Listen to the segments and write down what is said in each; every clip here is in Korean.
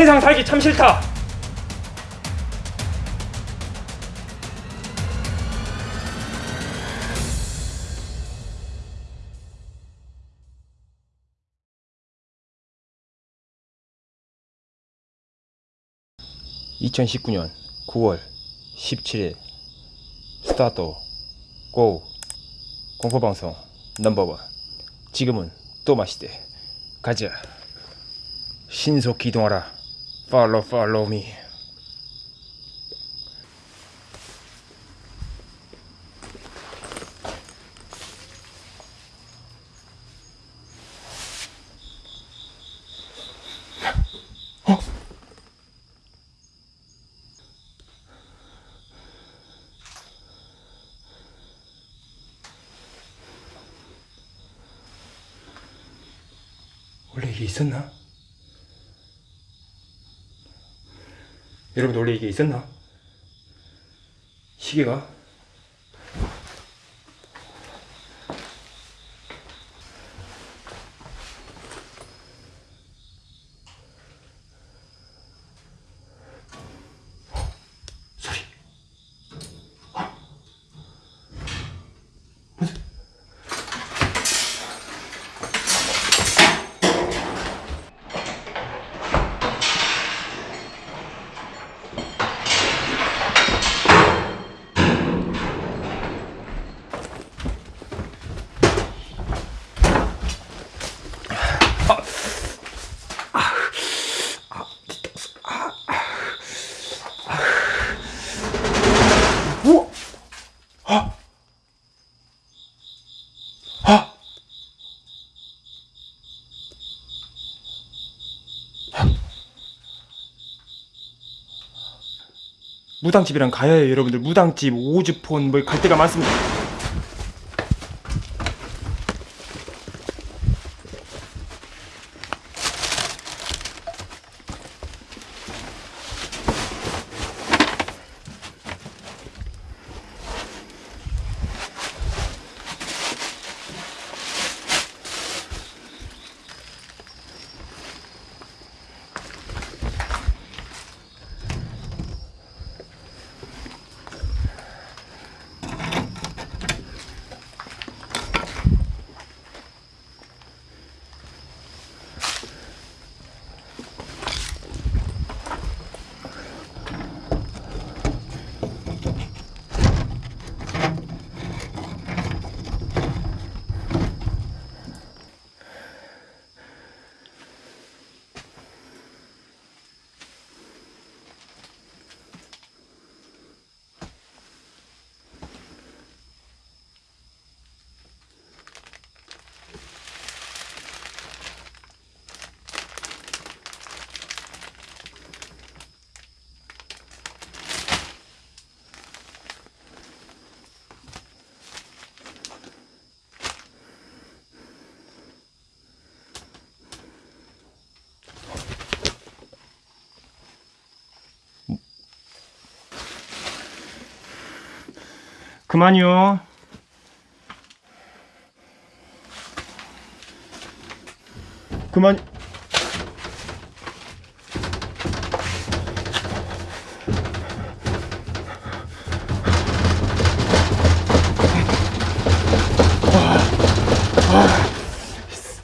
세상 살기 참 싫다. (2019년 9월 17일) 스타트 고. 공포방송 넘버원. 지금은 또 마시대. 가자. 신속 기동하라 팔로우 팔로우 미 원래 이게 있었나? 여러분 원래 이게 있었나? 시계가? 우와! 아! 아! 무당집이랑 가야 해요 여러분들 무당집 오즈폰 뭐 갈 데가 많습니다 그만이요 그만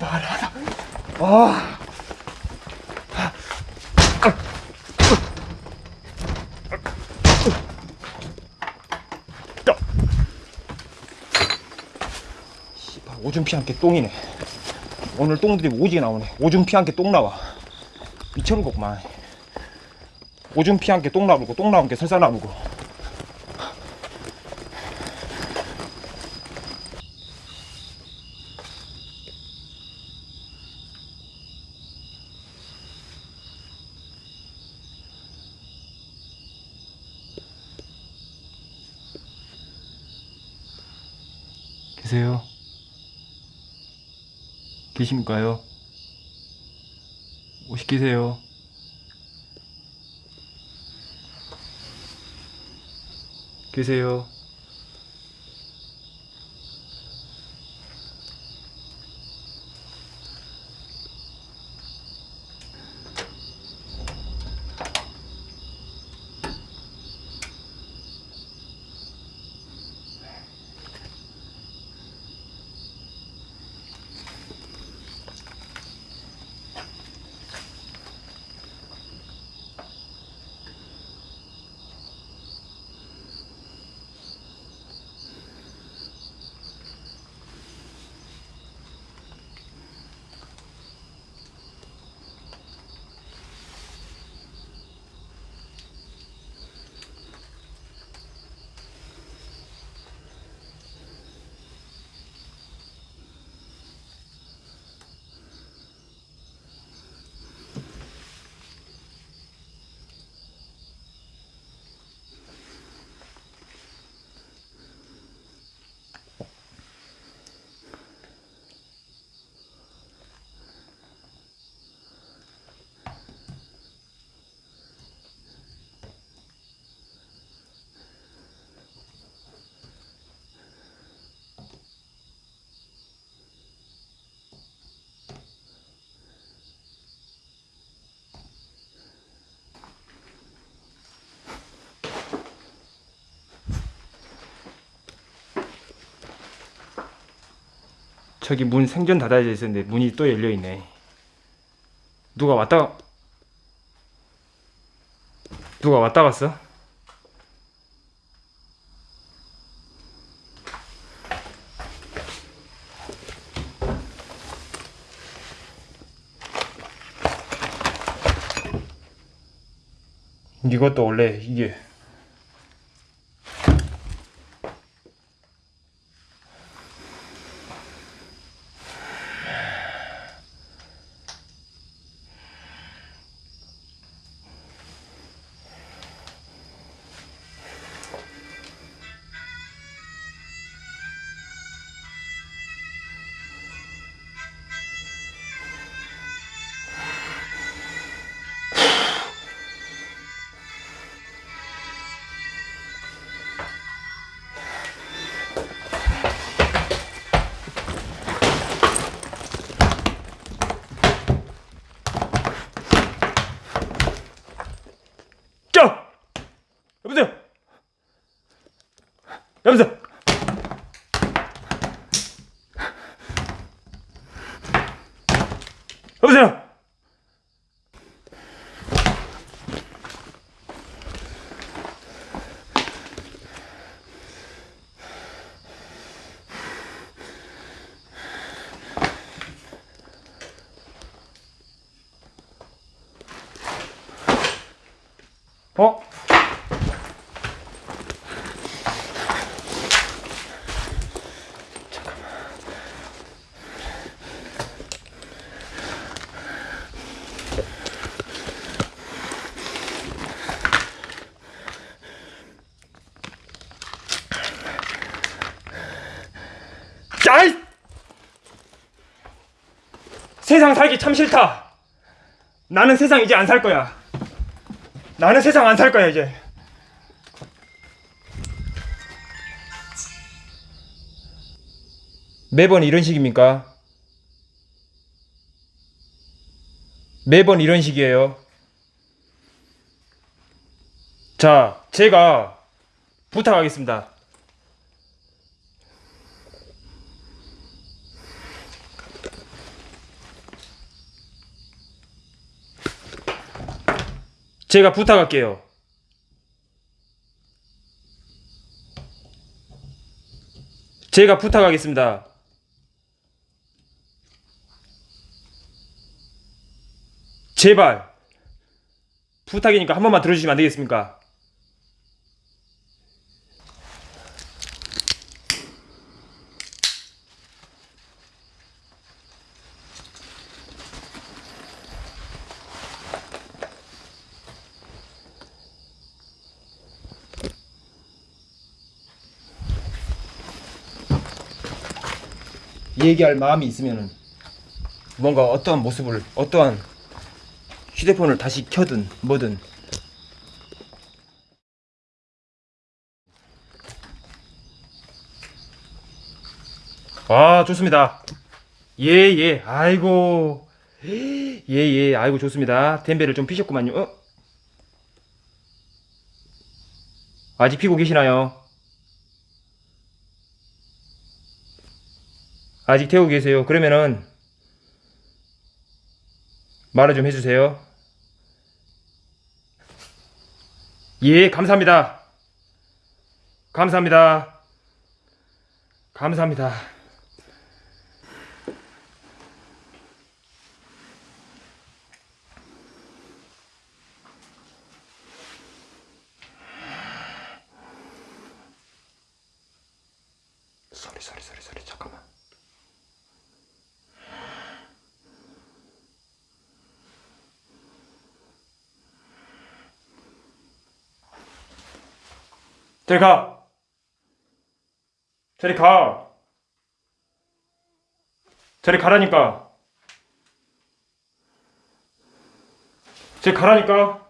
말하라 아 오줌 피 함께 똥이네. 오늘 똥들이 오지게 나오네. 오줌 피 함께 똥 나와. 미쳐버리겠구만. 오줌 피 함께 똥 나오고 똥 나온 게 설사 나오고 계세요? 계십니까요? 오시 계세요? 계세요? 저기 문 생전 닫아져 있었는데 문이 또 열려 있네. 누가 왔다 가- 누가 왔다 갔어? 이것도 원래 이게 보세요? 어? 짜이! 세상 살기 참 싫다. 나는 세상 이제 안 살 거야. 나는 세상 안 살 거야 이제. 매번 이런 식입니까? 매번 이런 식이에요. 자, 제가 부탁하겠습니다. 제가 부탁할게요. 제가 부탁하겠습니다. 제발 부탁이니까 한 번만 들어주시면 안 되겠습니까? 얘기할 마음이 있으면은 뭔가 어떠한 모습을 어떠한 휴대폰을 다시 켜든 뭐든. 아 좋습니다. 예예 아이고. 예예 아이고 좋습니다. 덴베를 좀 피셨구만요. 어? 아직 피고 계시나요? 아직 태우고 계세요. 그러면은 말을 좀 해주세요. 예, 감사합니다. 감사합니다. 감사합니다. 소리 소리 소리 소리 잠깐만. 저리 가. 저리 가. 저리 가라니까. 저리 가라니까.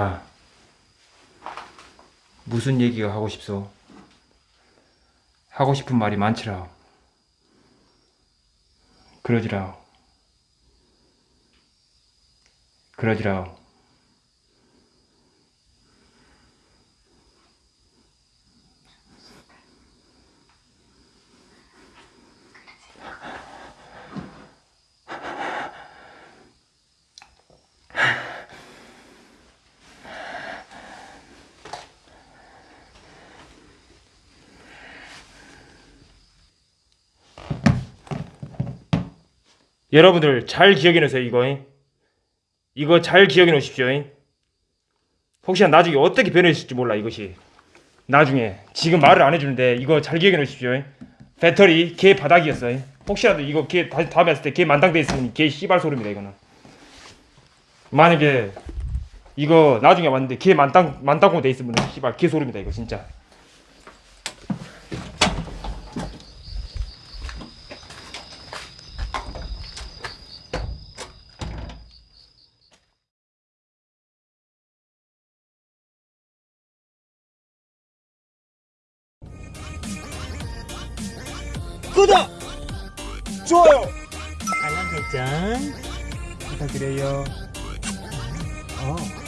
자 무슨 얘기가 하고 싶소? 하고 싶은 말이 많지라 그러지라 그러지라 여러분들 잘 기억해 놓으세요 이거 잉? 이거 잘 기억해 놓으십시오 잉? 혹시나 나중에 어떻게 변해질지 몰라 이것이 나중에 지금 말을 안 해주는데 이거 잘 기억해 놓으십시오 잉? 배터리 개 바닥이었어 잉? 혹시라도 이거 개 다시 다음에 했을 때 개 만땅돼 있으면 개 씨발 소리입니다 이거는 만약에 이거 나중에 왔는데 개 만땅 만땅고 돼 있으면 씨발 개 소리입니다 이거 진짜 구독! 좋아요! 알람 설정 부탁드려요 어.